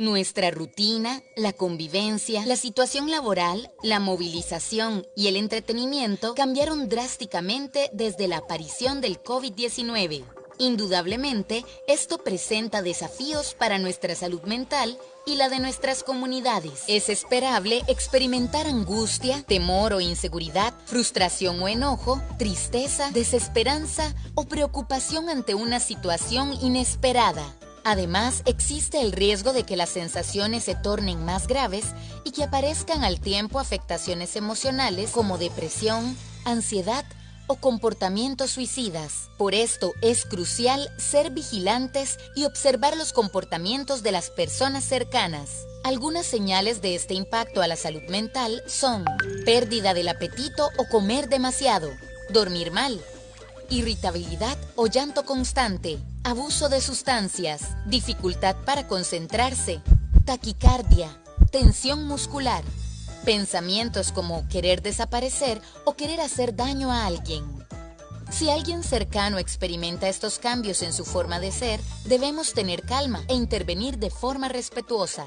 Nuestra rutina, la convivencia, la situación laboral, la movilización y el entretenimiento cambiaron drásticamente desde la aparición del COVID-19. Indudablemente, esto presenta desafíos para nuestra salud mental y la de nuestras comunidades. Es esperable experimentar angustia, temor o inseguridad, frustración o enojo, tristeza, desesperanza o preocupación ante una situación inesperada. Además, existe el riesgo de que las sensaciones se tornen más graves y que aparezcan al tiempo afectaciones emocionales como depresión, ansiedad o comportamientos suicidas. Por esto es crucial ser vigilantes y observar los comportamientos de las personas cercanas. Algunas señales de este impacto a la salud mental son pérdida del apetito o comer demasiado, dormir mal, irritabilidad o llanto constante, abuso de sustancias, dificultad para concentrarse, taquicardia, tensión muscular, pensamientos como querer desaparecer o querer hacer daño a alguien. Si alguien cercano experimenta estos cambios en su forma de ser, debemos tener calma e intervenir de forma respetuosa.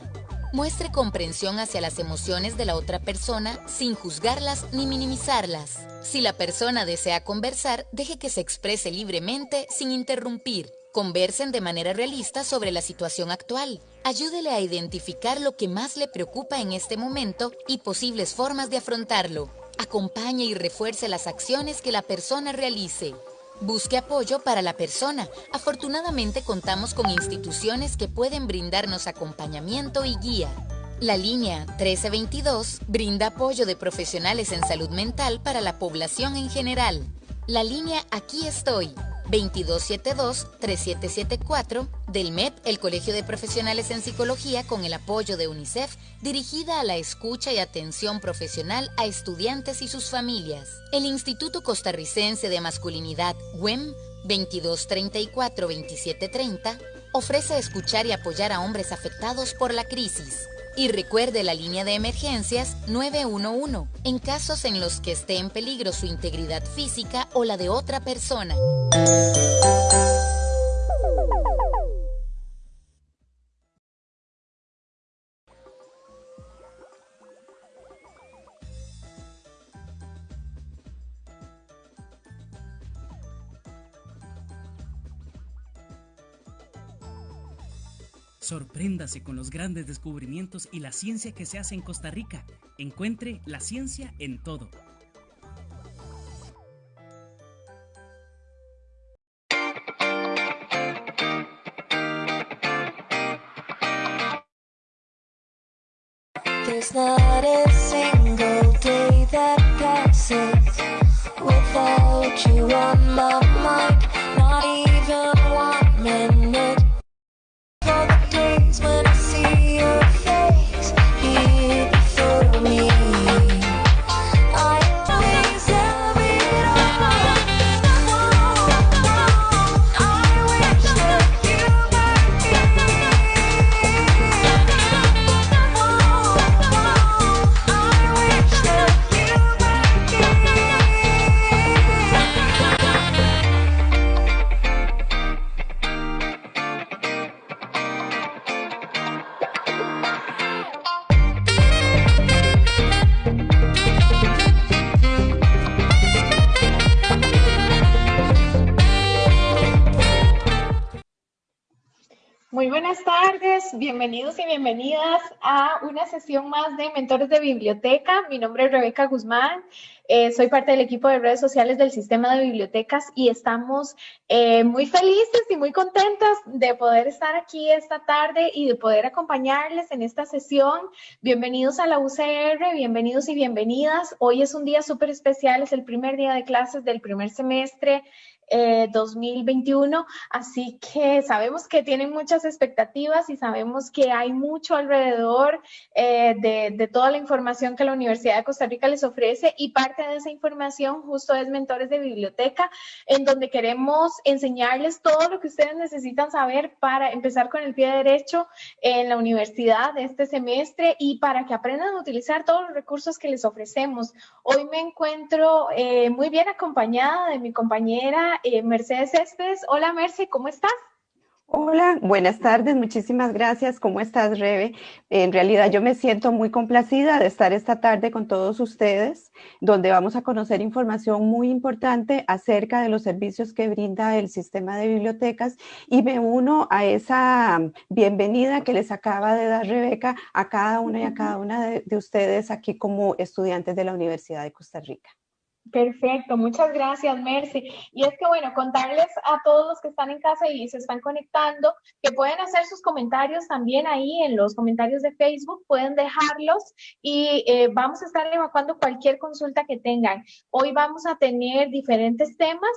Muestre comprensión hacia las emociones de la otra persona sin juzgarlas ni minimizarlas. Si la persona desea conversar, deje que se exprese libremente sin interrumpir. Conversen de manera realista sobre la situación actual. Ayúdele a identificar lo que más le preocupa en este momento y posibles formas de afrontarlo. Acompañe y refuerce las acciones que la persona realice. Busque apoyo para la persona. Afortunadamente contamos con instituciones que pueden brindarnos acompañamiento y guía. La línea 1322 brinda apoyo de profesionales en salud mental para la población en general. La línea Aquí estoy 2272-3774 del MEP, el Colegio de Profesionales en Psicología, con el apoyo de UNICEF, dirigida a la escucha y atención profesional a estudiantes y sus familias. El Instituto Costarricense de Masculinidad, WEM, 2234-2730, ofrece escuchar y apoyar a hombres afectados por la crisis. Y recuerde la línea de emergencias 911 en casos en los que esté en peligro su integridad física o la de otra persona. Sorpréndase con los grandes descubrimientos y la ciencia que se hace en Costa Rica. Encuentre la ciencia en todo. Una sesión más de Mentores de Biblioteca. Mi nombre es Rebeca Guzmán, eh, soy parte del equipo de redes sociales del Sistema de Bibliotecas y estamos eh, muy felices y muy contentas de poder estar aquí esta tarde y de poder acompañarles en esta sesión. Bienvenidos a la UCR, bienvenidos y bienvenidas. Hoy es un día súper especial, es el primer día de clases del primer semestre 2021, eh, así que sabemos que tienen muchas expectativas y sabemos que hay mucho alrededor eh, de, toda la información que la Universidad de Costa Rica les ofrece y parte de esa información justo es Mentores de Biblioteca, en donde queremos enseñarles todo lo que ustedes necesitan saber para empezar con el pie derecho en la universidad de este semestre y para que aprendan a utilizar todos los recursos que les ofrecemos. Hoy me encuentro eh, muy bien acompañada de mi compañera eh, Mercedes Céspedes. Hola Merce, ¿cómo estás? Hola, buenas tardes, muchísimas gracias. ¿Cómo estás, Rebe? En realidad yo me siento muy complacida de estar esta tarde con todos ustedes, donde vamos a conocer información muy importante acerca de los servicios que brinda el sistema de bibliotecas y me uno a esa bienvenida que les acaba de dar Rebeca a cada una y a cada una de, de ustedes aquí como estudiantes de la Universidad de Costa Rica. Perfecto, muchas gracias, Mercy. Y es que, bueno, contarles a todos los que están en casa y se están conectando que pueden hacer sus comentarios también ahí en los comentarios de Facebook, pueden dejarlos y eh, vamos a estar evacuando cualquier consulta que tengan. Hoy vamos a tener diferentes temas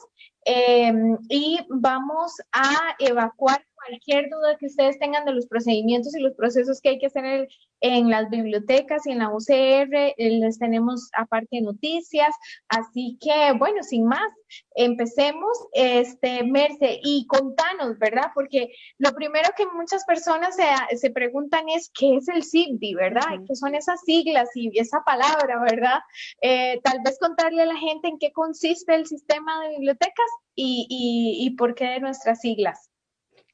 eh, y vamos a evacuar cualquier duda que ustedes tengan de los procedimientos y los procesos que hay que hacer en, las bibliotecas y en la UCR, eh, les tenemos aparte noticias, así que bueno, sin más, empecemos, este, Merce, y contanos, ¿verdad? Porque lo primero que muchas personas se, se preguntan es, ¿qué es el CIBDI, verdad? ¿Qué son esas siglas y esa palabra, verdad? Eh, tal vez contarle a la gente en qué consiste el sistema de bibliotecas y, y, y por qué de nuestras siglas.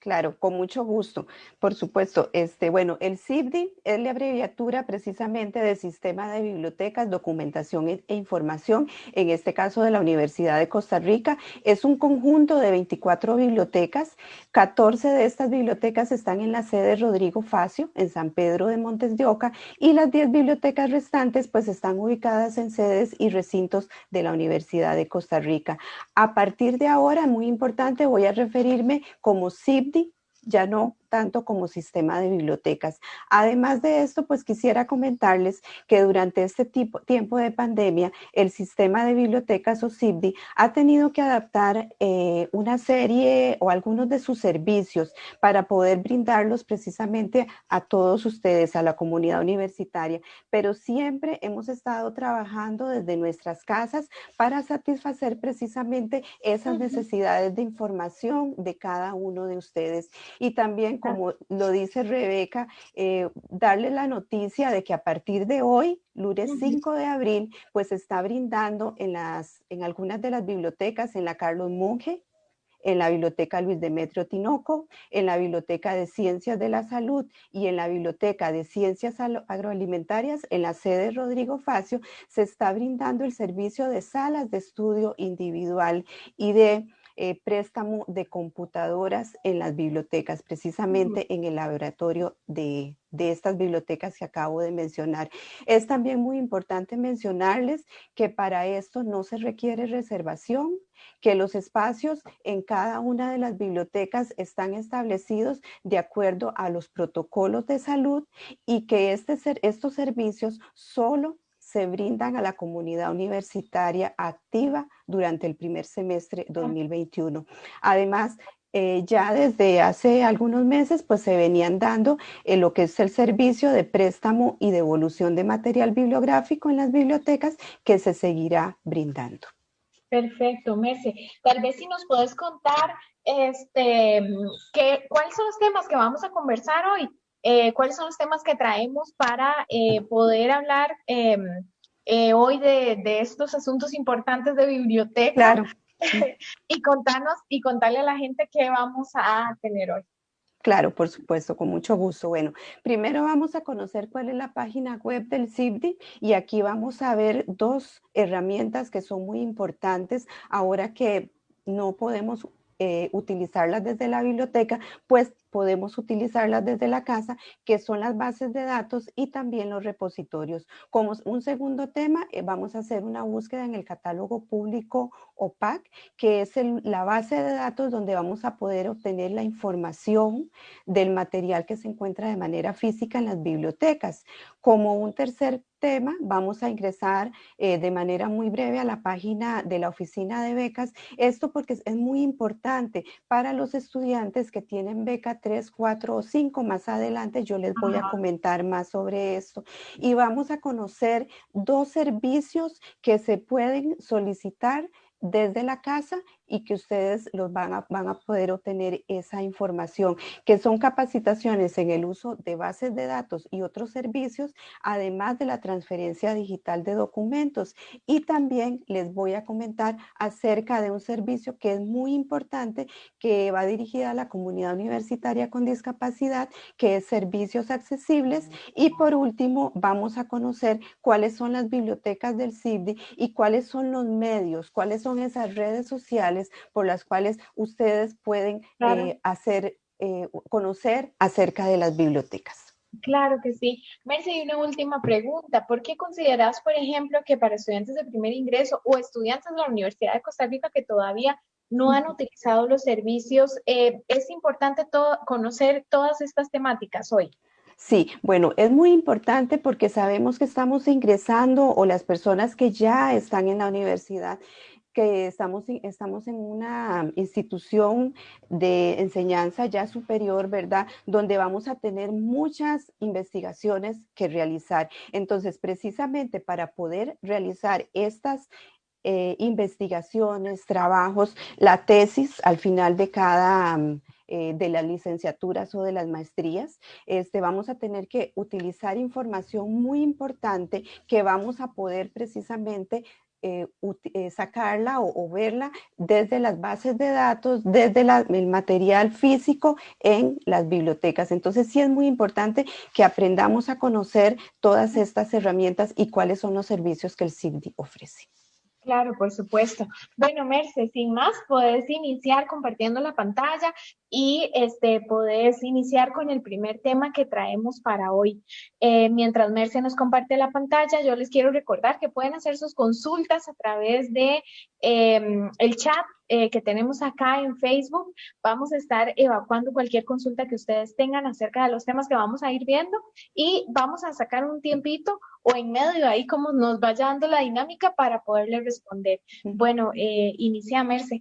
Claro, con mucho gusto. Por supuesto, este, bueno, el CIBDI es la abreviatura precisamente de Sistema de Bibliotecas, Documentación e, e Información, en este caso de la Universidad de Costa Rica. Es un conjunto de 24 bibliotecas. 14 de estas bibliotecas están en la sede Rodrigo Facio, en San Pedro de Montes de Oca, y las 10 bibliotecas restantes pues están ubicadas en sedes y recintos de la Universidad de Costa Rica. A partir de ahora, muy importante, voy a referirme como CIBDI ya no tanto como sistema de bibliotecas. Además de esto, pues quisiera comentarles que durante este tipo, tiempo de pandemia, el sistema de bibliotecas o CIBDI ha tenido que adaptar eh, una serie o algunos de sus servicios para poder brindarlos precisamente a todos ustedes, a la comunidad universitaria, pero siempre hemos estado trabajando desde nuestras casas para satisfacer precisamente esas necesidades de información de cada uno de ustedes. Y también como lo dice Rebeca, eh, darle la noticia de que a partir de hoy, lunes 5 de abril, pues está brindando en, las, en algunas de las bibliotecas, en la Carlos Monge, en la Biblioteca Luis Demetrio Tinoco, en la Biblioteca de Ciencias de la Salud y en la Biblioteca de Ciencias Agroalimentarias, en la sede Rodrigo Facio, se está brindando el servicio de salas de estudio individual y de eh, préstamo de computadoras en las bibliotecas, precisamente en el laboratorio de, de estas bibliotecas que acabo de mencionar. Es también muy importante mencionarles que para esto no se requiere reservación, que los espacios en cada una de las bibliotecas están establecidos de acuerdo a los protocolos de salud y que este, estos servicios solo se brindan a la comunidad universitaria activa durante el primer semestre 2021. Además, eh, ya desde hace algunos meses pues se venían dando eh, lo que es el servicio de préstamo y devolución de material bibliográfico en las bibliotecas que se seguirá brindando. Perfecto, Merce. Tal vez si nos puedes contar este, que, cuáles son los temas que vamos a conversar hoy eh, cuáles son los temas que traemos para eh, poder hablar eh, hoy de, estos asuntos importantes de biblioteca. Claro. y contarnos y contarle a la gente qué vamos a tener hoy. Claro, por supuesto, con mucho gusto. Bueno, primero vamos a conocer cuál es la página web del CIBDI y aquí vamos a ver dos herramientas que son muy importantes ahora que no podemos utilizarlas desde la biblioteca, pues podemos utilizarlas desde la casa, que son las bases de datos y también los repositorios. Como un segundo tema, eh, vamos a hacer una búsqueda en el catálogo público OPAC, que es la base de datos donde vamos a poder obtener la información del material que se encuentra de manera física en las bibliotecas. Como un tercer tema, vamos a ingresar eh, de manera muy breve a la página de la oficina de becas. Esto porque es muy importante para los estudiantes que tienen beca 3, 4 o 5 más adelante, yo les voy a comentar más sobre esto. Y vamos a conocer dos servicios que se pueden solicitar desde la casa y que ustedes los van a, van a poder obtener esa información, que son capacitaciones en el uso de bases de datos y otros servicios, además de la transferencia digital de documentos. Y también les voy a comentar acerca de un servicio que es muy importante, que va dirigida a la comunidad universitaria con discapacidad, que es servicios accesibles. Y por último, vamos a conocer cuáles son las bibliotecas del CIBDI y cuáles son los medios, cuáles son esas redes sociales por las cuales ustedes pueden eh, hacer, eh, conocer acerca de las bibliotecas. Claro que sí. Merce, y una última pregunta. ¿Por qué consideras, por ejemplo, que para estudiantes de primer ingreso o estudiantes de la Universidad de Costa Rica que todavía no han utilizado los servicios, eh, es importante conocer todas estas temáticas hoy? Sí, bueno, es muy importante porque sabemos que estamos ingresando o las personas que ya están en la universidad que estamos, estamos en una institución de enseñanza ya superior, ¿verdad? Donde vamos a tener muchas investigaciones que realizar. Entonces, precisamente para poder realizar estas eh, investigaciones, trabajos, la tesis al final de cada... Eh, de las licenciaturas o de las maestrías, este, vamos a tener que utilizar información muy importante que vamos a poder precisamente eh, eh, sacarla o, verla desde las bases de datos, desde el material físico en las bibliotecas. Entonces sí es muy importante que aprendamos a conocer todas estas herramientas y cuáles son los servicios que el CIBDI ofrece. Claro, por supuesto. Bueno, Merce, sin más, puedes iniciar compartiendo la pantalla y este, puedes iniciar con el primer tema que traemos para hoy. Eh, mientras Merce nos comparte la pantalla, yo les quiero recordar que pueden hacer sus consultas a través de em, el chat eh, que tenemos acá en Facebook. Vamos a estar evacuando cualquier consulta que ustedes tengan acerca de los temas que vamos a ir viendo y vamos a sacar un tiempito o en medio ahí como nos vaya dando la dinámica para poderle responder. Bueno, eh, inicia Merce.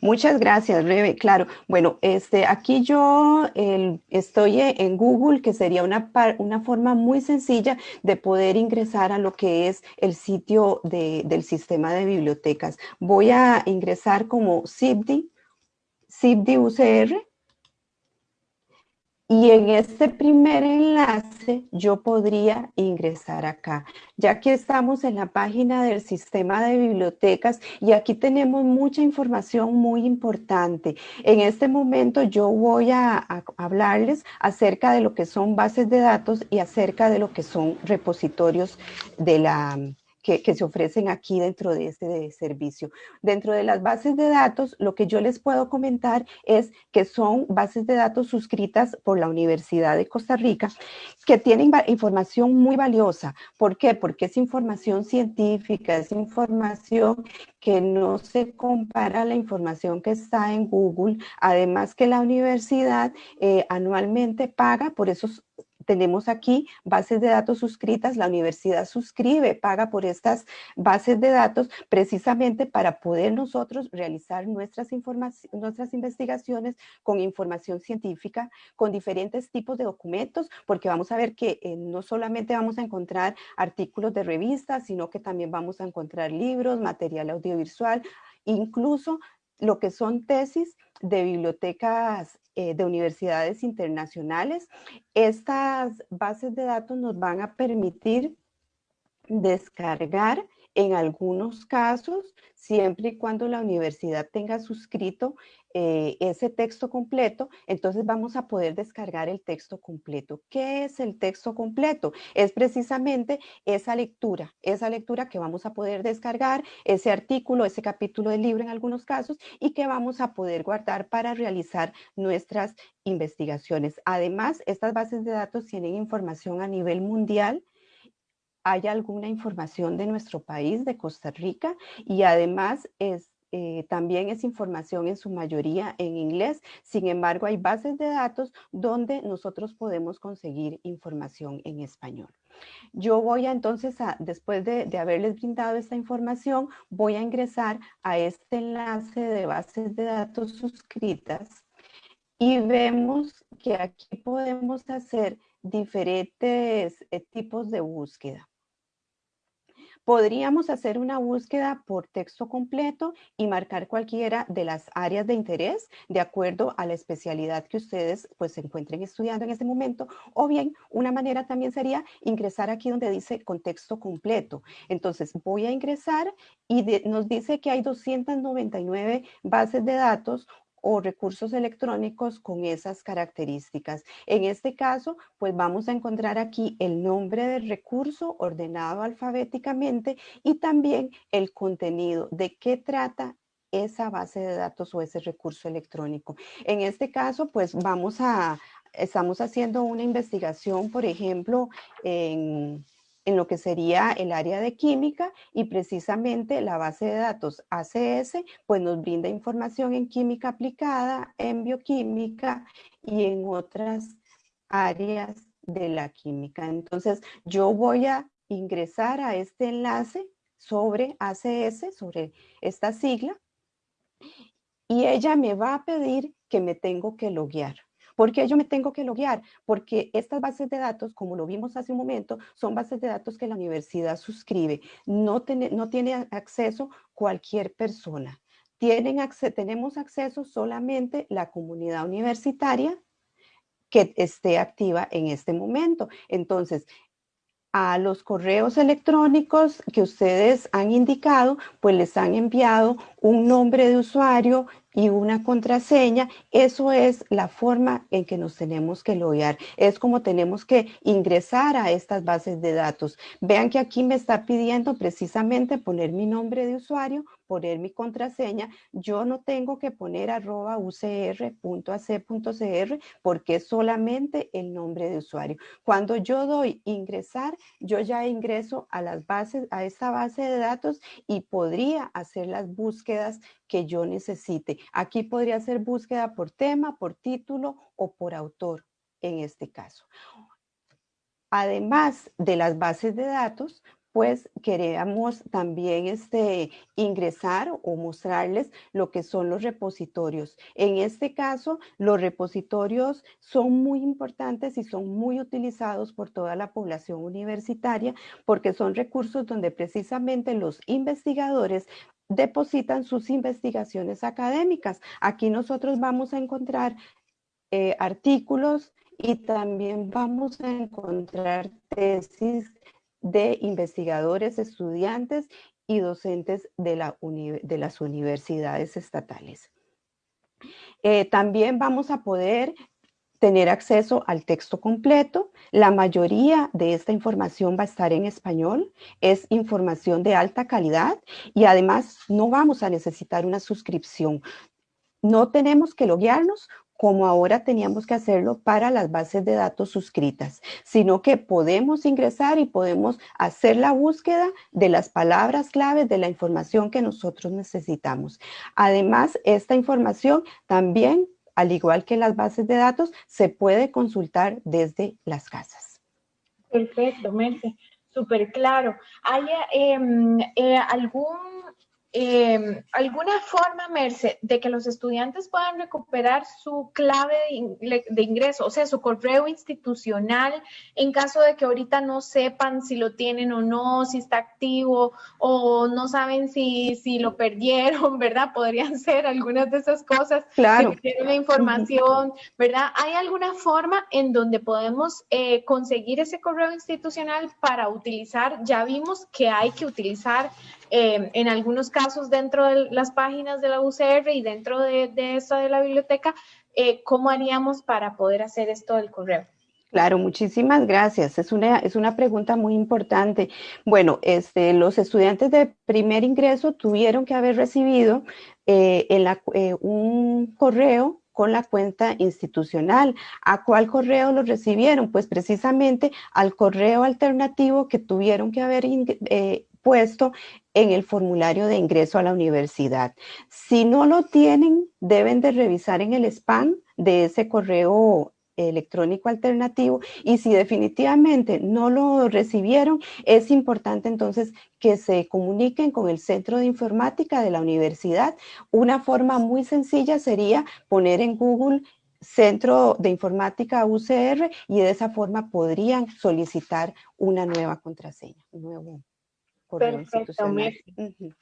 Muchas gracias, Rebe. Claro, bueno, este, aquí yo estoy en Google, que sería una, una forma muy sencilla de poder ingresar a lo que es el sitio del sistema de bibliotecas. Voy a ingresar como CIBDI, CIBDI UCR, y en este primer enlace yo podría ingresar acá. Ya que estamos en la página del sistema de bibliotecas y aquí tenemos mucha información muy importante. En este momento yo voy a, hablarles acerca de lo que son bases de datos y acerca de lo que son repositorios de la, que, se ofrecen aquí dentro de este servicio. Dentro de las bases de datos, lo que yo les puedo comentar es que son bases de datos suscritas por la Universidad de Costa Rica, que tienen información muy valiosa. ¿Por qué? Porque es información científica, es información que no se compara a la información que está en Google, además que la universidad eh, anualmente paga por esos tenemos aquí bases de datos suscritas, la universidad suscribe, paga por estas bases de datos precisamente para poder nosotros realizar nuestras, nuestras investigaciones con información científica, con diferentes tipos de documentos, porque vamos a ver que eh, no solamente vamos a encontrar artículos de revistas, sino que también vamos a encontrar libros, material audiovisual, incluso lo que son tesis de bibliotecas eh, de universidades internacionales. Estas bases de datos nos van a permitir descargar en algunos casos, siempre y cuando la universidad tenga suscrito eh, ese texto completo, entonces vamos a poder descargar el texto completo. ¿Qué es el texto completo? Es precisamente esa lectura, esa lectura que vamos a poder descargar, ese artículo, ese capítulo del libro en algunos casos y que vamos a poder guardar para realizar nuestras investigaciones. Además, estas bases de datos tienen información a nivel mundial hay alguna información de nuestro país, de Costa Rica, y además eh, también es información en su mayoría en inglés. Sin embargo, hay bases de datos donde nosotros podemos conseguir información en español. Yo voy a entonces, a, después de, de, haberles brindado esta información, voy a ingresar a este enlace de bases de datos suscritas y vemos que aquí podemos hacer diferentes eh, tipos de búsqueda. Podríamos hacer una búsqueda por texto completo y marcar cualquiera de las áreas de interés de acuerdo a la especialidad que ustedes pues se encuentren estudiando en este momento. O bien, una manera también sería ingresar aquí donde dice contexto completo. Entonces, voy a ingresar y nos dice que hay 299 bases de datos o recursos electrónicos con esas características. En este caso, pues vamos a encontrar aquí el nombre del recurso ordenado alfabéticamente y también el contenido, de qué trata esa base de datos o ese recurso electrónico. En este caso, pues vamos a, estamos haciendo una investigación, por ejemplo, en en lo que sería el área de química y precisamente la base de datos ACS pues nos brinda información en química aplicada, en bioquímica y en otras áreas de la química. Entonces yo voy a ingresar a este enlace sobre ACS, sobre esta sigla, y ella me va a pedir que me tengo que loguear. ¿Por qué yo me tengo que loguear? Porque estas bases de datos, como lo vimos hace un momento, son bases de datos que la universidad suscribe. No, no tiene acceso cualquier persona. Tienen tenemos acceso solamente la comunidad universitaria que esté activa en este momento. Entonces, a los correos electrónicos que ustedes han indicado, pues les han enviado un nombre de usuario y una contraseña, eso es la forma en que nos tenemos que loguear. Es como tenemos que ingresar a estas bases de datos. Vean que aquí me está pidiendo precisamente poner mi nombre de usuario, poner mi contraseña. Yo no tengo que poner arroba ucr.ac.cr porque es solamente el nombre de usuario. Cuando yo doy ingresar, yo ya ingreso a las bases, a esta base de datos y podría hacer las búsquedas que yo necesite. Aquí podría ser búsqueda por tema, por título o por autor en este caso. Además de las bases de datos, pues queremos también este, ingresar o mostrarles lo que son los repositorios. En este caso, los repositorios son muy importantes y son muy utilizados por toda la población universitaria porque son recursos donde precisamente los investigadores depositan sus investigaciones académicas. Aquí nosotros vamos a encontrar eh, artículos y también vamos a encontrar tesis de investigadores, estudiantes y docentes de, la de las universidades estatales. Eh, también vamos a poder tener acceso al texto completo. La mayoría de esta información va a estar en español. Es información de alta calidad y además no vamos a necesitar una suscripción. No tenemos que loguearnos como ahora teníamos que hacerlo para las bases de datos suscritas, sino que podemos ingresar y podemos hacer la búsqueda de las palabras claves de la información que nosotros necesitamos. Además, esta información también al igual que las bases de datos, se puede consultar desde las casas. Perfecto, Merce, súper claro. ¿Hay em, eh, algún eh, alguna forma, Merce, de que los estudiantes puedan recuperar su clave de, ingreso, o sea, su correo institucional, en caso de que ahorita no sepan si lo tienen o no, si está activo, o no saben si, si lo perdieron, ¿verdad? Podrían ser algunas de esas cosas. Claro. Que la información, ¿verdad? ¿Hay alguna forma en donde podemos eh, conseguir ese correo institucional para utilizar? Ya vimos que hay que utilizar eh, en algunos casos dentro de las páginas de la UCR y dentro de, esto de la biblioteca, eh, ¿cómo haríamos para poder hacer esto del correo? Claro, muchísimas gracias. Es una, es una pregunta muy importante. Bueno, este, los estudiantes de primer ingreso tuvieron que haber recibido eh, en la, un correo con la cuenta institucional. ¿A cuál correo lo recibieron? Pues precisamente al correo alternativo que tuvieron que haber puesto en el formulario de ingreso a la universidad. Si no lo tienen, deben de revisar en el spam de ese correo electrónico alternativo y si definitivamente no lo recibieron, es importante entonces que se comuniquen con el Centro de Informática de la universidad. Una forma muy sencilla sería poner en Google Centro de Informática UCR y de esa forma podrían solicitar una nueva contraseña, correo Perfecto, institucional. Mercy.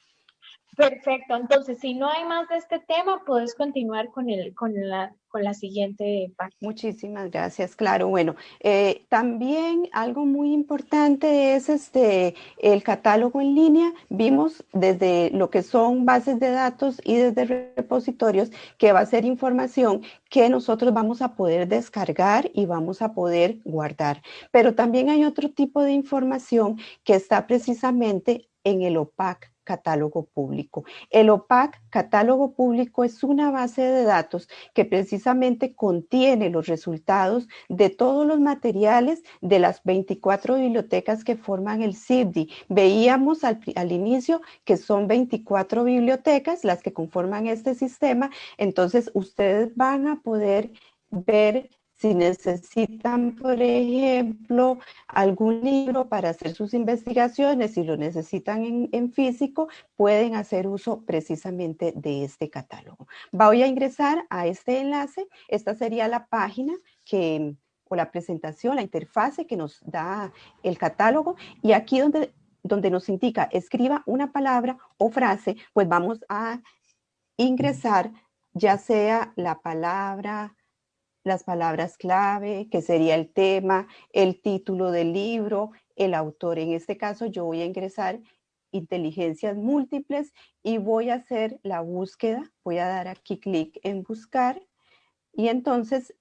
Perfecto, entonces si no hay más de este tema, puedes continuar con el, con la, con la siguiente parte. Muchísimas gracias, claro. Bueno, eh, también algo muy importante es este el catálogo en línea. Vimos desde lo que son bases de datos y desde repositorios que va a ser información que nosotros vamos a poder descargar y vamos a poder guardar. Pero también hay otro tipo de información que está precisamente en el OPAC catálogo público. El OPAC catálogo público es una base de datos que precisamente contiene los resultados de todos los materiales de las 24 bibliotecas que forman el CIBDI. Veíamos al, al inicio que son 24 bibliotecas las que conforman este sistema, entonces ustedes van a poder ver si necesitan, por ejemplo, algún libro para hacer sus investigaciones, si lo necesitan en, en, físico, pueden hacer uso precisamente de este catálogo. Voy a ingresar a este enlace. Esta sería la página que, o la presentación, la interfase que nos da el catálogo. Y aquí donde, donde nos indica escriba una palabra o frase, pues vamos a ingresar ya sea la palabra, las palabras clave, que sería el tema, el título del libro, el autor. En este caso yo voy a ingresar inteligencias múltiples y voy a hacer la búsqueda. Voy a dar aquí clic en buscar y entonces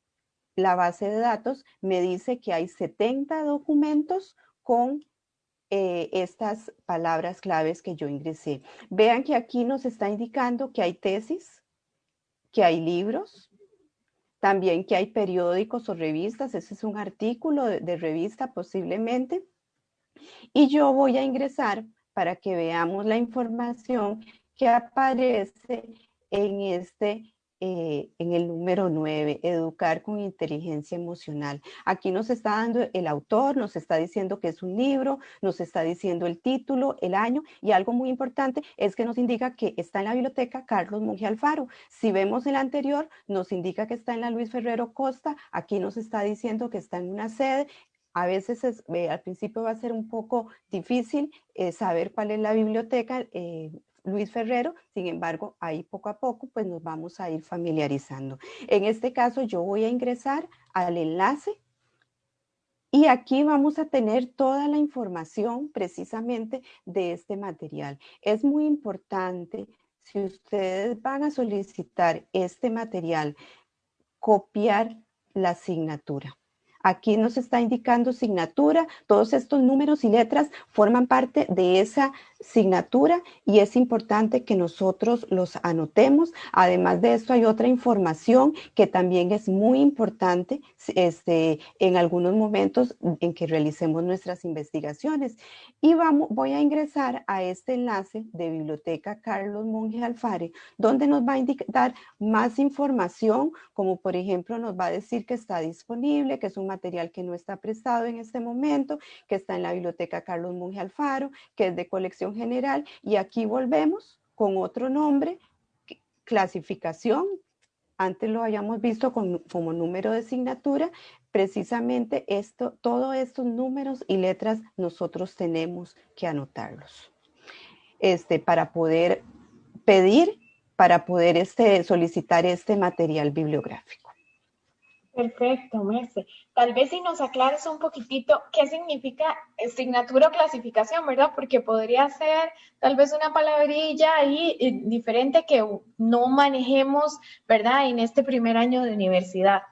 la base de datos me dice que hay 70 documentos con eh, estas palabras claves que yo ingresé. Vean que aquí nos está indicando que hay tesis, que hay libros, también que hay periódicos o revistas, ese es un artículo de, revista posiblemente. Y yo voy a ingresar para que veamos la información que aparece en este eh, en el número 9, educar con inteligencia emocional. Aquí nos está dando el autor, nos está diciendo que es un libro, nos está diciendo el título, el año y algo muy importante es que nos indica que está en la biblioteca Carlos Monge Alfaro. Si vemos el anterior, nos indica que está en la Luis Ferrero Costa, aquí nos está diciendo que está en una sede, a veces es, al principio va a ser un poco difícil eh, saber cuál es la biblioteca, eh, Luis Ferrero, sin embargo, ahí poco a poco pues nos vamos a ir familiarizando. En este caso yo voy a ingresar al enlace y aquí vamos a tener toda la información precisamente de este material. Es muy importante, si ustedes van a solicitar este material, copiar la asignatura. Aquí nos está indicando asignatura, todos estos números y letras forman parte de esa asignatura y es importante que nosotros los anotemos. Además de esto hay otra información que también es muy importante este, en algunos momentos en que realicemos nuestras investigaciones. Y vamos, voy a ingresar a este enlace de Biblioteca Carlos Monge Alfare, donde nos va a indicar más información, como por ejemplo nos va a decir que está disponible, que es un material que no está prestado en este momento, que está en la Biblioteca Carlos Monge Alfaro, que es de colección general, y aquí volvemos con otro nombre, clasificación, antes lo hayamos visto como número de asignatura, precisamente esto, todos estos números y letras nosotros tenemos que anotarlos. Este, para poder pedir, para poder este, solicitar este material bibliográfico. Perfecto, Merce. Tal vez si nos aclares un poquitito qué significa asignatura o clasificación, ¿verdad? Porque podría ser tal vez una palabrilla ahí eh, diferente que no manejemos, ¿verdad? En este primer año de universidad.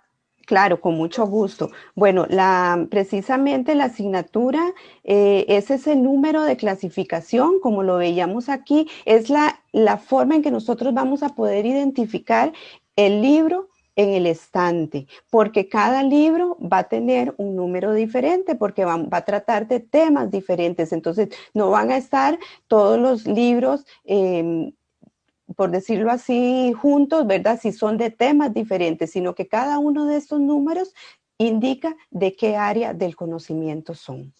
Claro, con mucho gusto. Bueno, la, precisamente la asignatura eh, es ese número de clasificación, como lo veíamos aquí, es la, la forma en que nosotros vamos a poder identificar el libro en el estante, porque cada libro va a tener un número diferente, porque va, va, a tratar de temas diferentes. Entonces, no van a estar todos los libros, eh, por decirlo así, juntos, ¿verdad? Si son de temas diferentes, sino que cada uno de estos números indica de qué área del conocimiento son.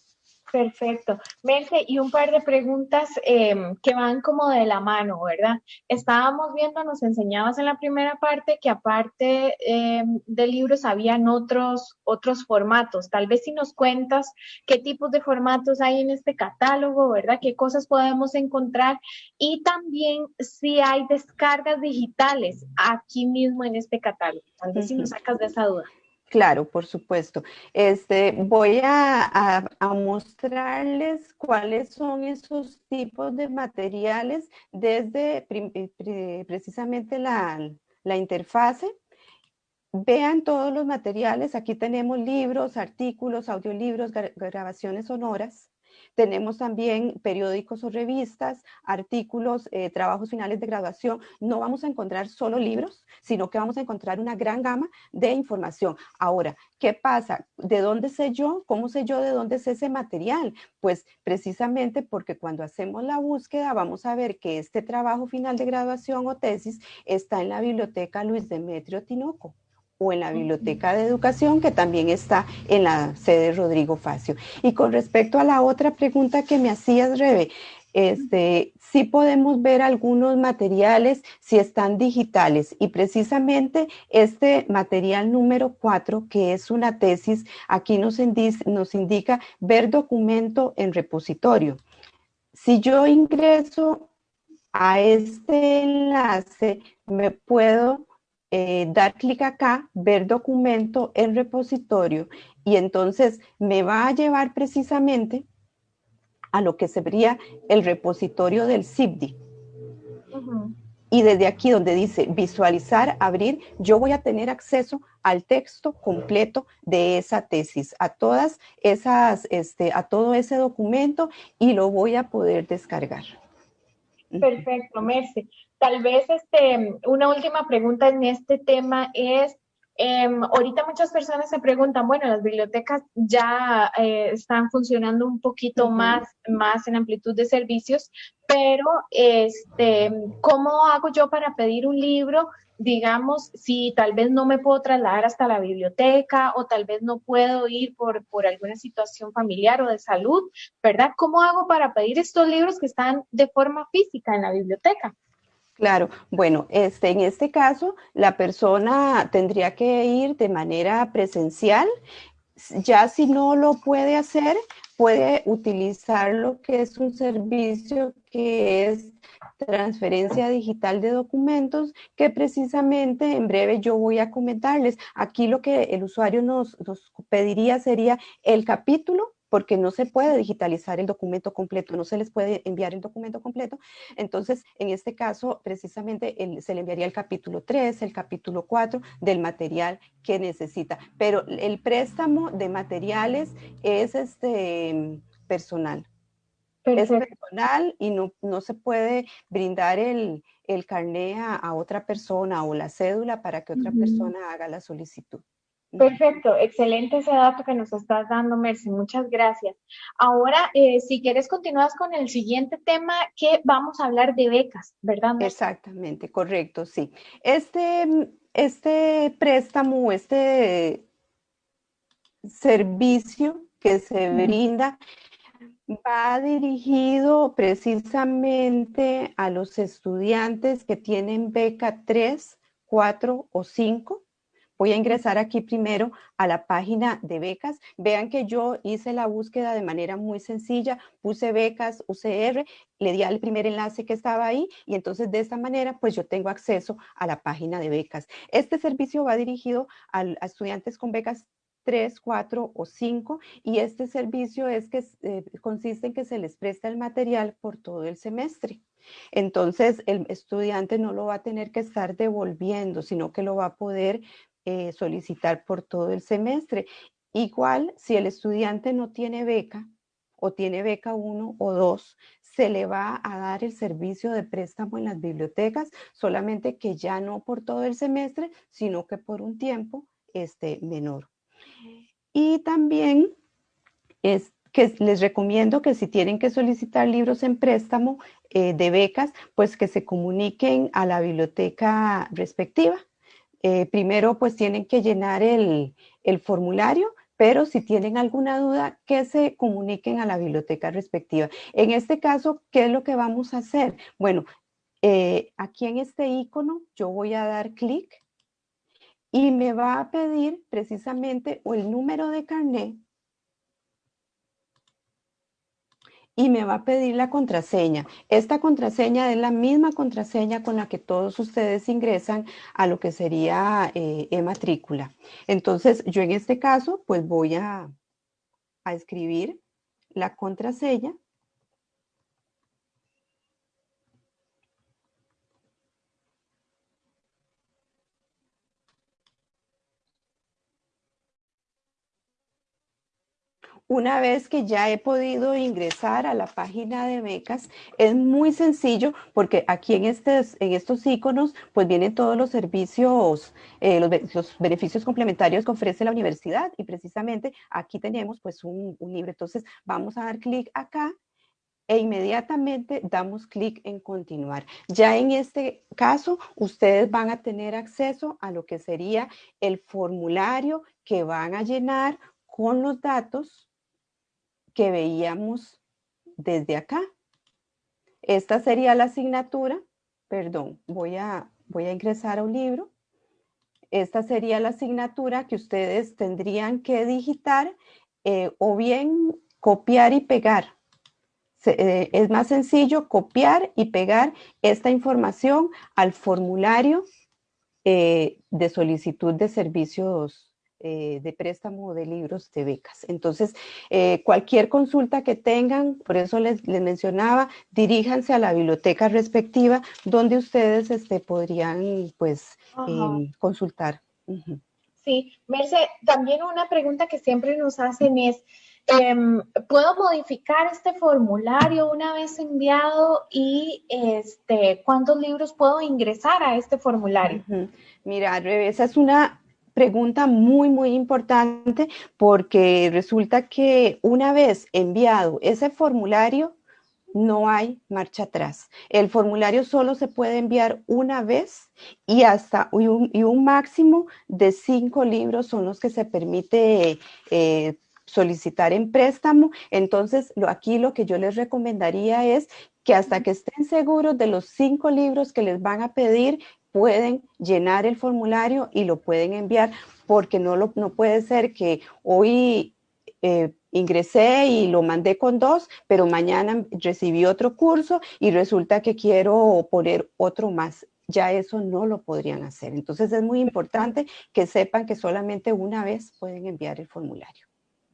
Perfecto. Merce, y un par de preguntas em, que van como de la mano, ¿verdad? Estábamos viendo, nos enseñabas en la primera parte que aparte em, de libros habían otros, otros formatos. Tal vez si nos cuentas qué tipos de formatos hay en este catálogo, ¿verdad? ¿Qué cosas podemos encontrar? Y también si hay descargas digitales aquí mismo en este catálogo. Tal vez si nos sacas de esa duda. Claro, por supuesto. Este, voy a, mostrarles cuáles son esos tipos de materiales desde eh, precisamente la, la interfase. Vean todos los materiales. Aquí tenemos libros, artículos, audiolibros, grabaciones sonoras. Tenemos también periódicos o revistas, artículos, eh, trabajos finales de graduación. No vamos a encontrar solo libros, sino que vamos a encontrar una gran gama de información. Ahora, ¿qué pasa? ¿De dónde sé yo? ¿Cómo sé yo de dónde es ese material? Pues precisamente porque cuando hacemos la búsqueda vamos a ver que este trabajo final de graduación o tesis está en la biblioteca Luis Demetrio Tinoco o en la Biblioteca de Educación, que también está en la sede Rodrigo Facio. Y con respecto a la otra pregunta que me hacías, Rebe, este, sí podemos ver algunos materiales si están digitales y precisamente este material número 4, que es una tesis, aquí nos, nos indica ver documento en repositorio. Si yo ingreso a este enlace, me puedo eh, dar clic acá, ver documento en repositorio y entonces me va a llevar precisamente a lo que sería el repositorio del CIPDI. Y desde aquí donde dice visualizar, abrir, yo voy a tener acceso al texto completo de esa tesis, a todas esas, este, a todo ese documento y lo voy a poder descargar. Perfecto, Merce. Tal vez este, una última pregunta en este tema es, em, ahorita muchas personas se preguntan, bueno, las bibliotecas ya eh, están funcionando un poquito más, más en amplitud de servicios, pero este, ¿cómo hago yo para pedir un libro? digamos, si tal vez no me puedo trasladar hasta la biblioteca o tal vez no puedo ir por, por alguna situación familiar o de salud, ¿verdad? ¿Cómo hago para pedir estos libros que están de forma física en la biblioteca? Claro, bueno, este, en este caso la persona tendría que ir de manera presencial. Ya si no lo puede hacer, puede utilizar lo que es un servicio que es transferencia digital de documentos, que precisamente en breve yo voy a comentarles. Aquí lo que el usuario nos, nos pediría sería el capítulo porque no se puede digitalizar el documento completo, no se les puede enviar el documento completo. Entonces, en este caso, precisamente se le enviaría el capítulo 3, el capítulo 4 del material que necesita. Pero el préstamo de materiales es este, personal. Es personal y no, se puede brindar el, el carné a, otra persona o la cédula para que otra persona haga la solicitud. Perfecto, excelente ese dato que nos estás dando, Mercy. Muchas gracias. Ahora, eh, si quieres, continúas con el siguiente tema que vamos a hablar de becas, ¿verdad? Exactamente, correcto, sí. Este, este préstamo, este servicio que se brinda va dirigido precisamente a los estudiantes que tienen beca 3, 4 o 5 Voy a ingresar aquí primero a la página de becas. Vean que yo hice la búsqueda de manera muy sencilla, puse becas UCR, le di al primer enlace que estaba ahí y entonces de esta manera pues yo tengo acceso a la página de becas. Este servicio va dirigido a, estudiantes con becas 3, 4 o 5 y este servicio es que eh, consiste en que se les presta el material por todo el semestre. Entonces, el estudiante no lo va a tener que estar devolviendo, sino que lo va a poder eh, solicitar por todo el semestre. Igual, si el estudiante no tiene beca o tiene beca 1 o 2, se le va a dar el servicio de préstamo en las bibliotecas, solamente que ya no por todo el semestre, sino que por un tiempo este, menor. Y también es que les recomiendo que si tienen que solicitar libros en préstamo eh, de becas, pues que se comuniquen a la biblioteca respectiva eh, primero pues tienen que llenar el, formulario pero si tienen alguna duda, que se comuniquen a la biblioteca respectiva. En este caso, ¿qué es lo que vamos a hacer? Bueno, eh, aquí en este icono yo voy a dar clic y me va a pedir precisamente o el número de carnet y me va a pedir la contraseña. Esta contraseña es la misma contraseña con la que todos ustedes ingresan a lo que sería eh, e-matrícula. Entonces, yo en este caso, pues voy a, a escribir la contraseña Una vez que ya he podido ingresar a la página de becas, es muy sencillo porque aquí en, en estos iconos pues vienen todos los servicios, eh, los, beneficios complementarios que ofrece la universidad y precisamente aquí tenemos pues un, un libro. Entonces vamos a dar clic acá e inmediatamente damos clic en continuar. Ya en este caso, ustedes van a tener acceso a lo que sería el formulario que van a llenar con los datos que veíamos desde acá. Esta sería la asignatura, perdón, voy a, voy a ingresar a un libro. Esta sería la asignatura que ustedes tendrían que digitar eh, o bien copiar y pegar. Eh, es más sencillo copiar y pegar esta información al formulario eh, de solicitud de servicios eh, de préstamo de libros de becas. Entonces, eh, cualquier consulta que tengan, por eso les, mencionaba, diríjanse a la biblioteca respectiva donde ustedes este, podrían pues em, consultar. Sí, Merce, también una pregunta que siempre nos hacen es, em, ¿puedo modificar este formulario una vez enviado y este, cuántos libros puedo ingresar a este formulario? Mira, esa es una pregunta muy, muy importante porque resulta que una vez enviado ese formulario, no hay marcha atrás. El formulario solo se puede enviar una vez y hasta y un, máximo de cinco libros son los que se permite eh, solicitar en préstamo. Entonces, lo, aquí lo que yo les recomendaría es que hasta que estén seguros de los cinco libros que les van a pedir, pueden llenar el formulario y lo pueden enviar, porque no, lo, no puede ser que hoy eh, ingresé y lo mandé con dos, pero mañana recibí otro curso y resulta que quiero poner otro más. Ya eso no lo podrían hacer. Entonces es muy importante que sepan que solamente una vez pueden enviar el formulario.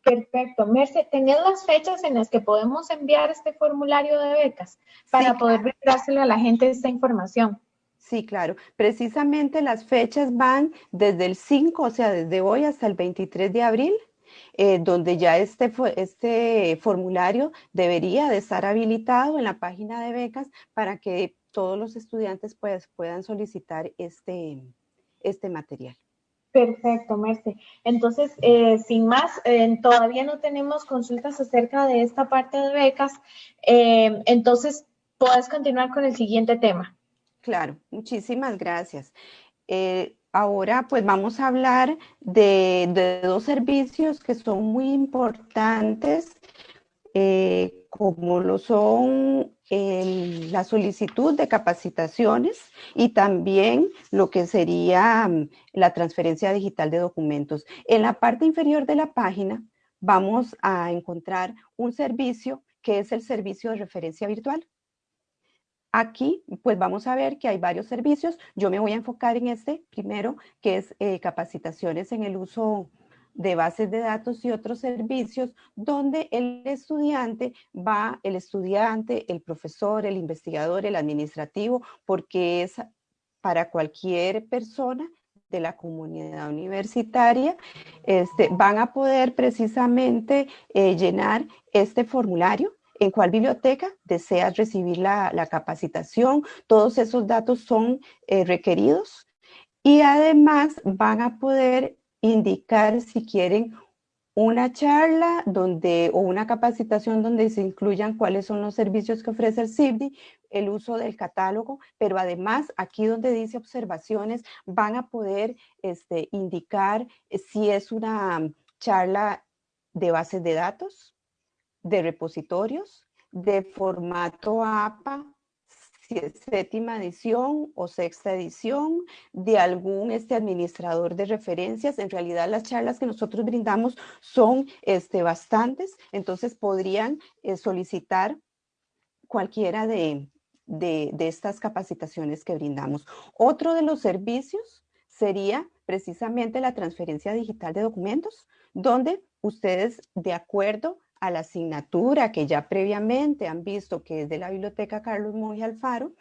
Perfecto. Merce, ¿tenés las fechas en las que podemos enviar este formulario de becas para poder brindárselo a la gente esta información? Sí, claro. Precisamente las fechas van desde el 5, o sea, desde hoy hasta el 23 de abril, eh, donde ya este, este formulario debería de estar habilitado en la página de becas para que todos los estudiantes pues, puedan solicitar este, este material. Perfecto, Merce. Entonces, eh, sin más, eh, todavía no tenemos consultas acerca de esta parte de becas. entonces, puedes continuar con el siguiente tema. Claro, muchísimas gracias. Eh, ahora pues vamos a hablar de, dos servicios que son muy importantes, eh, como lo son la solicitud de capacitaciones y también lo que sería mm, la transferencia digital de documentos. En la parte inferior de la página vamos a encontrar un servicio que es el servicio de referencia virtual. Aquí, pues vamos a ver que hay varios servicios. Yo me voy a enfocar en este primero, que es eh, capacitaciones en el uso de bases de datos y otros servicios, donde el estudiante va, el estudiante, el profesor, el investigador, el administrativo, porque es para cualquier persona de la comunidad universitaria, este, van a poder precisamente eh, llenar este formulario en cuál biblioteca deseas recibir la, capacitación. Todos esos datos son eh, requeridos y además van a poder indicar si quieren una charla donde, o una capacitación donde se incluyan cuáles son los servicios que ofrece el CIBDI, el uso del catálogo, pero además aquí donde dice observaciones van a poder este, indicar si es una charla de bases de datos, de repositorios, de formato APA, séptima edición o sexta edición, de algún este, administrador de referencias. En realidad las charlas que nosotros brindamos son este, bastantes, entonces podrían eh, solicitar cualquiera de, de, de estas capacitaciones que brindamos. Otro de los servicios sería precisamente la transferencia digital de documentos, donde ustedes, de acuerdo a la asignatura que ya previamente han visto que es de la Biblioteca Carlos Monge Alfaro,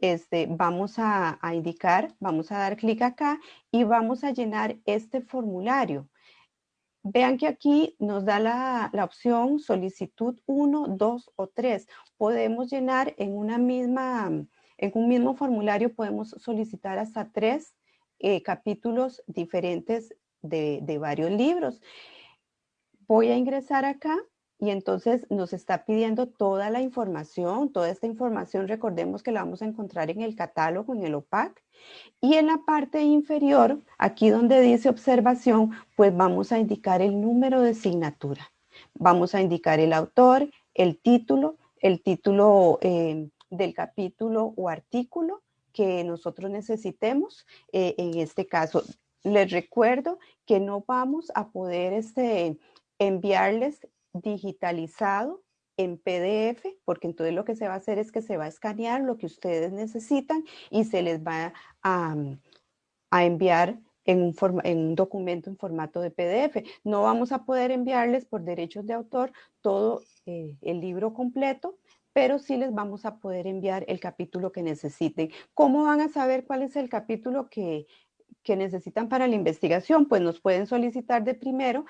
este, vamos a, a indicar, vamos a dar clic acá y vamos a llenar este formulario. Vean que aquí nos da la, la, opción solicitud 1, 2 o 3. Podemos llenar en una misma, en un mismo formulario, podemos solicitar hasta tres eh, capítulos diferentes de, de varios libros. Voy a ingresar acá y entonces nos está pidiendo toda la información, toda esta información, recordemos que la vamos a encontrar en el catálogo, en el OPAC. Y en la parte inferior, aquí donde dice observación, pues vamos a indicar el número de asignatura. Vamos a indicar el autor, el título, el título eh, del capítulo o artículo que nosotros necesitemos. Eh, en este caso, les recuerdo que no vamos a poder este, enviarles digitalizado en PDF, porque entonces lo que se va a hacer es que se va a escanear lo que ustedes necesitan y se les va a, a enviar en un, en un, documento en formato de PDF. No vamos a poder enviarles por derechos de autor todo eh, el libro completo, pero sí les vamos a poder enviar el capítulo que necesiten. ¿Cómo van a saber cuál es el capítulo que, que necesitan para la investigación, pues nos pueden solicitar de primero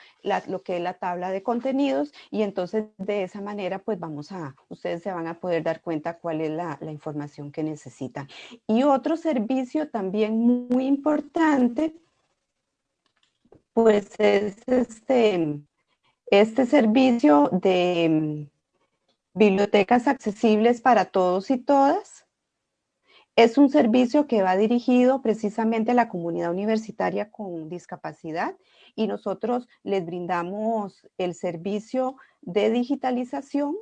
lo que es la tabla de contenidos y entonces de esa manera pues vamos a, ustedes se van a poder dar cuenta cuál es la, la información que necesitan. Y otro servicio también muy importante pues es este, este servicio de bibliotecas accesibles para todos y todas es un servicio que va dirigido precisamente a la comunidad universitaria con discapacidad y nosotros les brindamos el servicio de digitalización.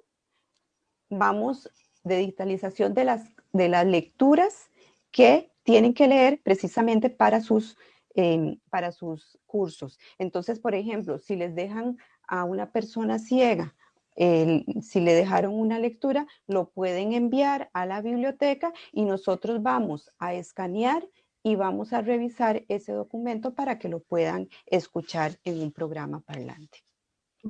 Vamos de digitalización de las, de las lecturas que tienen que leer precisamente para sus, eh, para sus cursos. Entonces, por ejemplo, si les dejan a una persona ciega el, si le dejaron una lectura, lo pueden enviar a la biblioteca y nosotros vamos a escanear y vamos a revisar ese documento para que lo puedan escuchar en un programa parlante.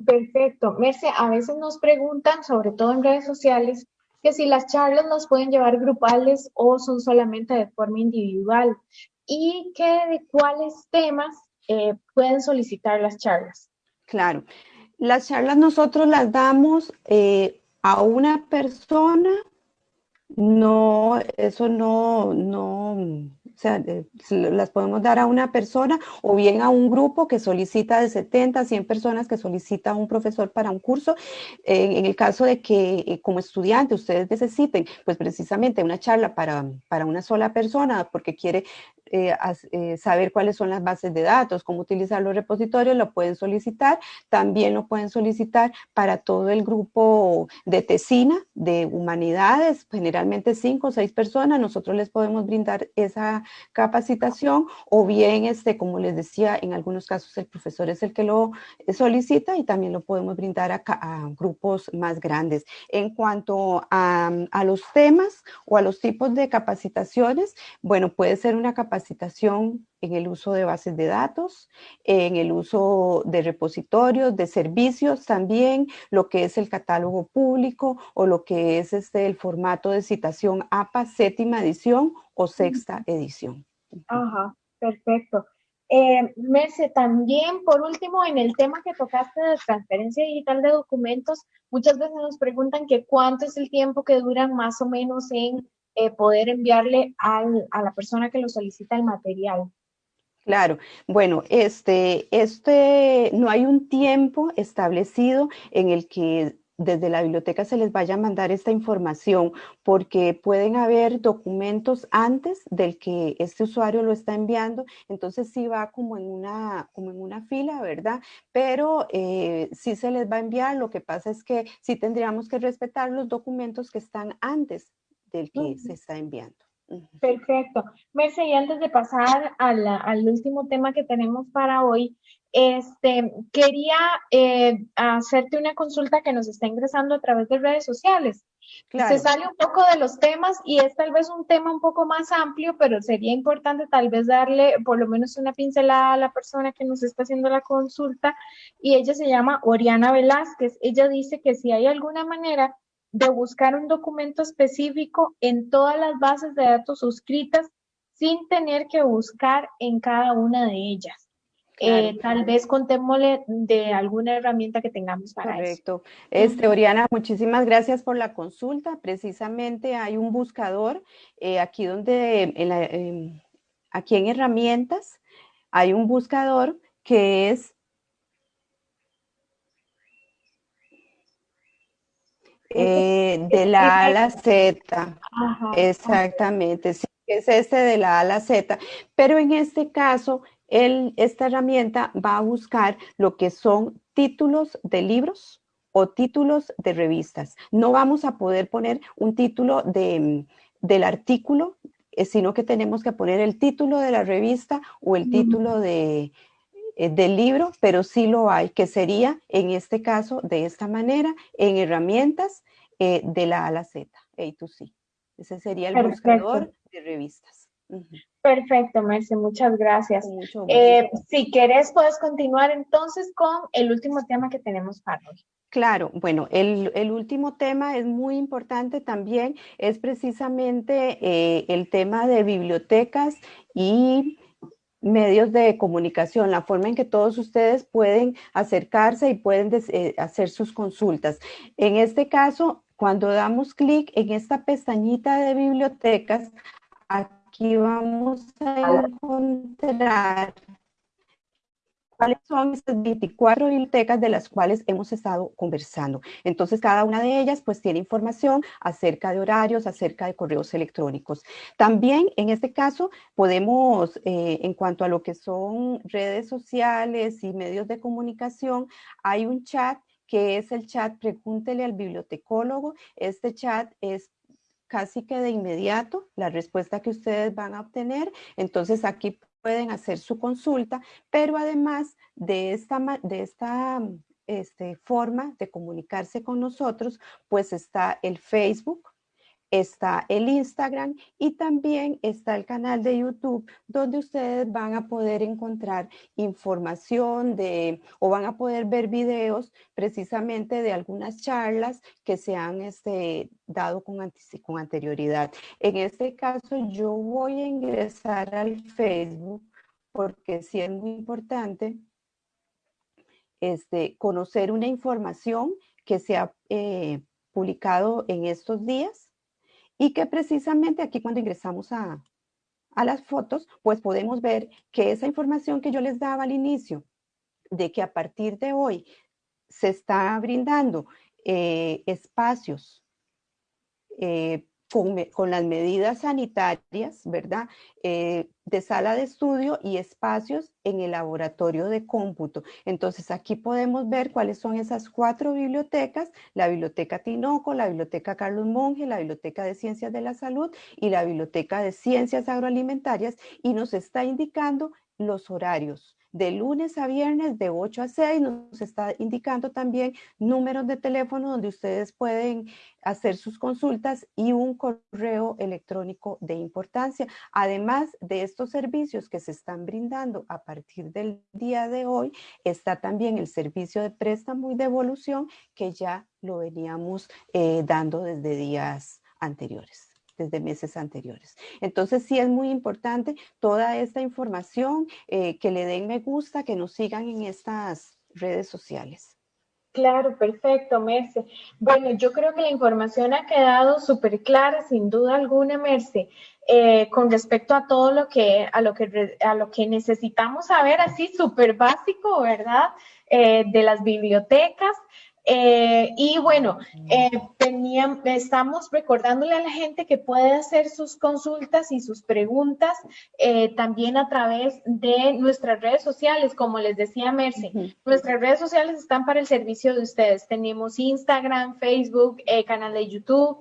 Perfecto. Merce, a veces nos preguntan, sobre todo en redes sociales, que si las charlas las pueden llevar grupales o son solamente de forma individual y que de cuáles temas eh, pueden solicitar las charlas. Claro. Las charlas nosotros las damos eh, a una persona, no, eso no, no, o sea, las podemos dar a una persona o bien a un grupo que solicita de 70 a 100 personas que solicita un profesor para un curso. En, en el caso de que eh, como estudiante ustedes necesiten, pues precisamente una charla para, para una sola persona porque quiere eh, eh, saber cuáles son las bases de datos, cómo utilizar los repositorios, lo pueden solicitar. También lo pueden solicitar para todo el grupo de TESINA, de humanidades, generalmente cinco o seis personas. Nosotros les podemos brindar esa capacitación o bien, este, como les decía, en algunos casos el profesor es el que lo solicita y también lo podemos brindar a, a grupos más grandes. En cuanto a, a los temas o a los tipos de capacitaciones, bueno, puede ser una capacitación capacitación en el uso de bases de datos, en el uso de repositorios, de servicios también, lo que es el catálogo público o lo que es este, el formato de citación APA séptima edición o sexta edición. Ajá, perfecto. Eh, Merce, también por último, en el tema que tocaste de transferencia digital de documentos, muchas veces nos preguntan que cuánto es el tiempo que duran más o menos en eh, poder enviarle al, a la persona que lo solicita el material. Claro, bueno, este, este, no hay un tiempo establecido en el que desde la biblioteca se les vaya a mandar esta información, porque pueden haber documentos antes del que este usuario lo está enviando, entonces sí va como en una, como en una fila, ¿verdad? Pero eh, sí se les va a enviar, lo que pasa es que sí tendríamos que respetar los documentos que están antes del que se está enviando. Perfecto. Merce, y antes de pasar al último tema que tenemos para hoy, este, quería eh, hacerte una consulta que nos está ingresando a través de redes sociales. Se sale un poco de los temas y es tal vez un tema un poco más amplio, pero sería importante tal vez darle por lo menos una pincelada a la persona que nos está haciendo la consulta y ella se llama Oriana Velázquez. Ella dice que si hay alguna manera de buscar un documento específico en todas las bases de datos suscritas sin tener que buscar en cada una de ellas. Eh, tal vez contémosle de alguna herramienta que tengamos para Correcto. Este, Oriana, muchísimas gracias por la consulta. Precisamente hay un buscador eh, aquí donde, en aquí en herramientas, hay un buscador que es eh, de la A a la Z. Exactamente, sí, es este de la A a la Z. Pero en este caso, esta herramienta va a buscar lo que son títulos de libros o títulos de revistas. No vamos a poder poner un título de, del artículo, eh, sino que tenemos que poner el título de la revista o el título de, del libro, pero sí lo hay, que sería en este caso de esta manera, en herramientas eh, de la A a la Z, A to C. Ese sería el buscador de revistas. Perfecto, Merce, muchas gracias. Eh, si querés, puedes continuar entonces con el último tema que tenemos para hoy. Claro, bueno, el, último tema es muy importante también, es precisamente eh, el tema de bibliotecas y medios de comunicación, la forma en que todos ustedes pueden acercarse y pueden eh, hacer sus consultas. En este caso, cuando damos clic en esta pestañita de bibliotecas, aquí vamos a encontrar cuáles son estas 24 bibliotecas de las cuales hemos estado conversando. Entonces, cada una de ellas pues tiene información acerca de horarios, acerca de correos electrónicos. También, en este caso, podemos, eh, en cuanto a lo que son redes sociales y medios de comunicación, hay un chat que es el chat Pregúntele al bibliotecólogo. Este chat es casi que de inmediato la respuesta que ustedes van a obtener. Entonces aquí pueden hacer su consulta, pero además de esta, de esta este, forma de comunicarse con nosotros, pues está el Facebook, está el Instagram y también está el canal de YouTube donde ustedes van a poder encontrar información de o van a poder ver videos precisamente de algunas charlas que se han este, dado con, con anterioridad. En este caso yo voy a ingresar al Facebook porque sí es muy importante este, conocer una información que se ha eh, publicado en estos días y que precisamente aquí cuando ingresamos a, las fotos, pues podemos ver que esa información que yo les daba al inicio, de que a partir de hoy se está brindando eh, espacios eh, con, las medidas sanitarias, ¿verdad? Eh, de sala de estudio y espacios en el laboratorio de cómputo. Entonces aquí podemos ver cuáles son esas cuatro bibliotecas, la Biblioteca Tinoco, la Biblioteca Carlos Monge, la Biblioteca de Ciencias de la Salud y la Biblioteca de Ciencias Agroalimentarias y nos está indicando los horarios de lunes a viernes de 8 a 6. Nos está indicando también números de teléfono donde ustedes pueden hacer sus consultas y un correo electrónico de importancia. Además de estos servicios que se están brindando a partir del día de hoy, está también el servicio de préstamo y devolución que ya lo veníamos eh, dando desde días anteriores desde meses anteriores. Entonces sí es muy importante toda esta información, eh, que le den me gusta, que nos sigan en estas redes sociales. Claro, perfecto, Merce. Bueno, yo creo que la información ha quedado súper clara, sin duda alguna, Merce, eh, con respecto a todo lo que, a lo que, a lo que necesitamos saber, así súper básico, ¿verdad? Eh, de las bibliotecas. Eh, y bueno, eh, estamos recordándole a la gente que puede hacer sus consultas y sus preguntas eh, también a través de nuestras redes sociales, como les decía Merce. Nuestras redes sociales están para el servicio de ustedes. Tenemos Instagram, Facebook, canal de YouTube,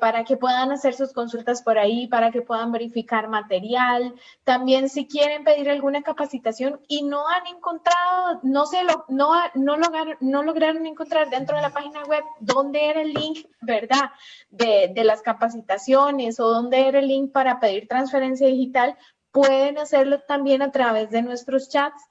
para que puedan hacer sus consultas por ahí, para que puedan verificar material. También si quieren pedir alguna capacitación y no han encontrado, no, se lo, no, no, lograron, no lograron encontrar dentro de la página web dónde era el link, ¿verdad? De las capacitaciones o dónde era el link para pedir transferencia digital, pueden hacerlo también a través de nuestros chats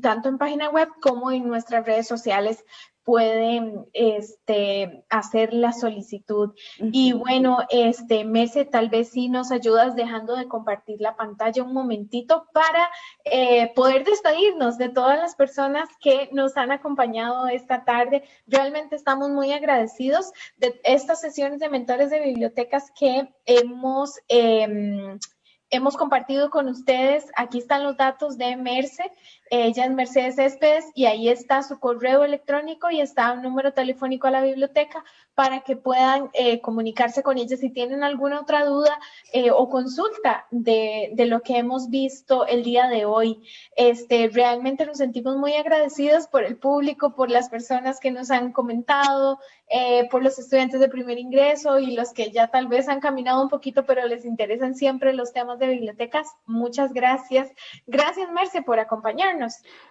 tanto en página web como en nuestras redes sociales pueden este, hacer la solicitud. Y bueno, este, Mese, tal vez sí nos ayudas dejando de compartir la pantalla un momentito para eh, poder despedirnos de todas las personas que nos han acompañado esta tarde. Realmente estamos muy agradecidos de estas sesiones de mentores de bibliotecas que hemos... Em, hemos compartido con ustedes, aquí están los datos de Merce, ella es Mercedes Céspedes y ahí está su correo electrónico y está un número telefónico a la biblioteca para que puedan eh, comunicarse con ella si tienen alguna otra duda eh, o consulta de, de, lo que hemos visto el día de hoy. Este, realmente nos sentimos muy agradecidos por el público, por las personas que nos han comentado, eh, por los estudiantes de primer ingreso y los que ya tal vez han caminado un poquito, pero les interesan siempre los temas de bibliotecas. Muchas gracias. Gracias, Merce, por acompañarnos.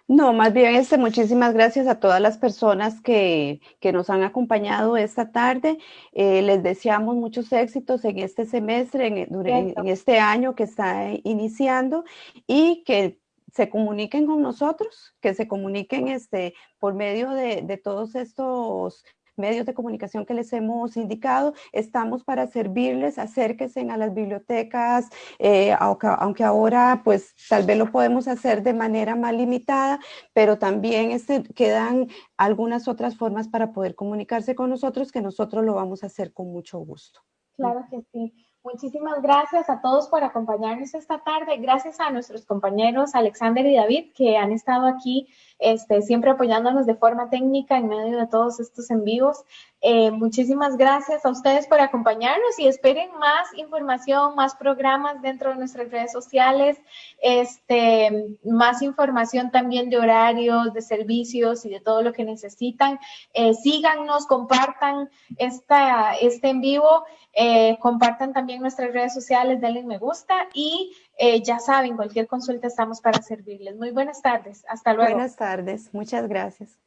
No, más bien este, muchísimas gracias a todas las personas que, nos han acompañado esta tarde. Eh, les deseamos muchos éxitos en este semestre, en, este año que está iniciando y que se comuniquen con nosotros, que se comuniquen este, por medio de, de todos estos medios de comunicación que les hemos indicado, estamos para servirles, acérquense a las bibliotecas, eh, aunque, ahora pues tal vez lo podemos hacer de manera más limitada, pero también este, quedan algunas otras formas para poder comunicarse con nosotros que nosotros lo vamos a hacer con mucho gusto. Claro que sí. Muchísimas gracias a todos por acompañarnos esta tarde. Gracias a nuestros compañeros Alexander y David que han estado aquí este, siempre apoyándonos de forma técnica en medio de todos estos en vivos. Eh, muchísimas gracias a ustedes por acompañarnos y esperen más información, más programas dentro de nuestras redes sociales, este, más información también de horarios, de servicios y de todo lo que necesitan. Eh, síganos, compartan esta, este en vivo, eh, compartan también nuestras redes sociales, denle me gusta y ya saben, cualquier consulta estamos para servirles. Muy buenas tardes. Hasta luego. Buenas tardes. Muchas gracias.